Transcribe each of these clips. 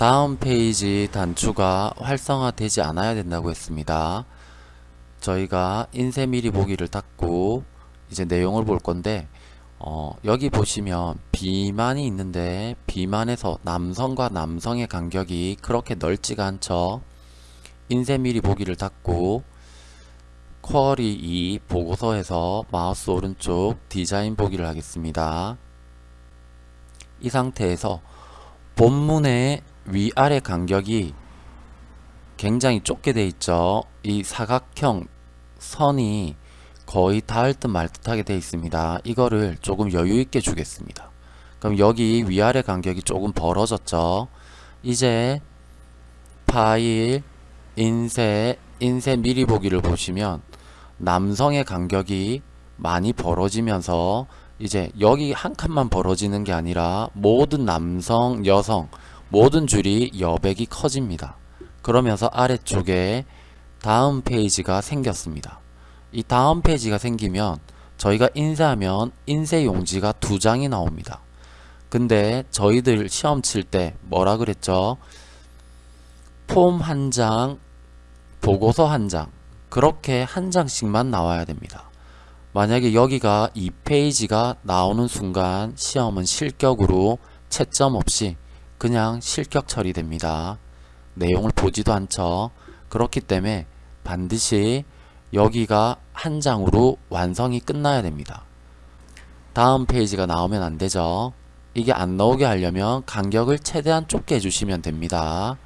다음 페이지 단추가 활성화되지 않아야 된다고 했습니다. 저희가 인쇄 미리 보기를 닫고 이제 내용을 볼 건데 어, 여기 보시면 비만이 있는데 비만에서 남성과 남성의 간격이 그렇게 넓지가 않죠. 인쇄 미리 보기를 닫고 쿼리 2 보고서에서 마우스 오른쪽 디자인 보기를 하겠습니다. 이 상태에서 본문의 위아래 간격이 굉장히 좁게 돼 있죠. 이 사각형 선이 거의 닿을 듯 말 듯하게 돼 있습니다. 이거를 조금 여유 있게 주겠습니다. 그럼 여기 위아래 간격이 조금 벌어졌죠. 이제 파일, 인쇄, 인쇄 미리 보기를 보시면 남성의 간격이 많이 벌어지면서 이제 여기 한 칸만 벌어지는 게 아니라 모든 남성, 여성 모든 줄이 여백이 커집니다. 그러면서 아래쪽에 다음 페이지가 생겼습니다. 이 다음 페이지가 생기면 저희가 인쇄하면 인쇄 용지가 두 장이 나옵니다. 근데 저희들 시험 칠 때 뭐라 그랬죠? 폼 한 장, 보고서 한 장, 그렇게 한 장씩만 나와야 됩니다. 만약에 여기가 2페이지가 나오는 순간 시험은 실격으로 채점 없이 그냥 실격 처리됩니다. 내용을 보지도 않죠. 그렇기 때문에 반드시 여기가 한 장으로 완성이 끝나야 됩니다. 다음 페이지가 나오면 안 되죠. 이게 안 나오게 하려면 간격을 최대한 좁게 해주시면 됩니다.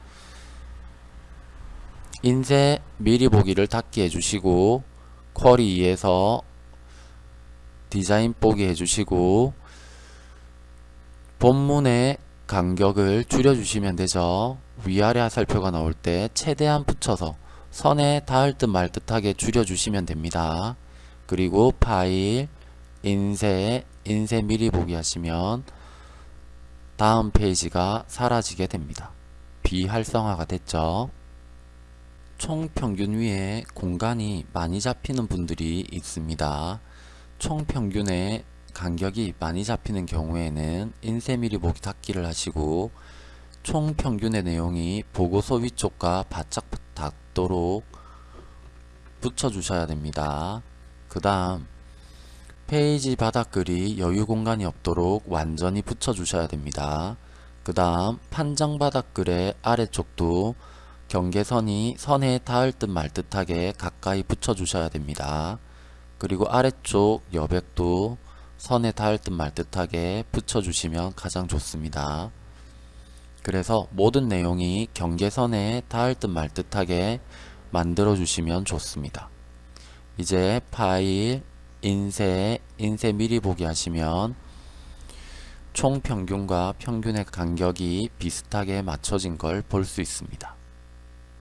인쇄 미리 보기를 닫기 해주시고 쿼리 2에서 디자인 보기 해주시고 본문의 간격을 줄여주시면 되죠. 위아래 화살표가 나올 때 최대한 붙여서 선에 닿을 듯 말 듯하게 줄여주시면 됩니다. 그리고 파일, 인쇄, 인쇄 미리 보기 하시면 다음 페이지가 사라지게 됩니다. 비활성화가 됐죠. 총 평균 위에 공간이 많이 잡히는 분들이 있습니다. 총 평균의 간격이 많이 잡히는 경우에는 인쇄 미리 보기 닫기를 하시고 총 평균의 내용이 보고서 위쪽과 바짝 닿도록 붙여 주셔야 됩니다. 그 다음 페이지 바닥글이 여유 공간이 없도록 완전히 붙여 주셔야 됩니다. 그 다음 판정 바닥글의 아래쪽도 경계선이 선에 닿을 듯 말 듯하게 가까이 붙여 주셔야 됩니다. 그리고 아래쪽 여백도 선에 닿을 듯 말 듯하게 붙여 주시면 가장 좋습니다. 그래서 모든 내용이 경계선에 닿을 듯 말 듯하게 만들어 주시면 좋습니다. 이제 파일, 인쇄, 인쇄 미리 보기 하시면 총 평균과 평균의 간격이 비슷하게 맞춰진 걸 볼 수 있습니다.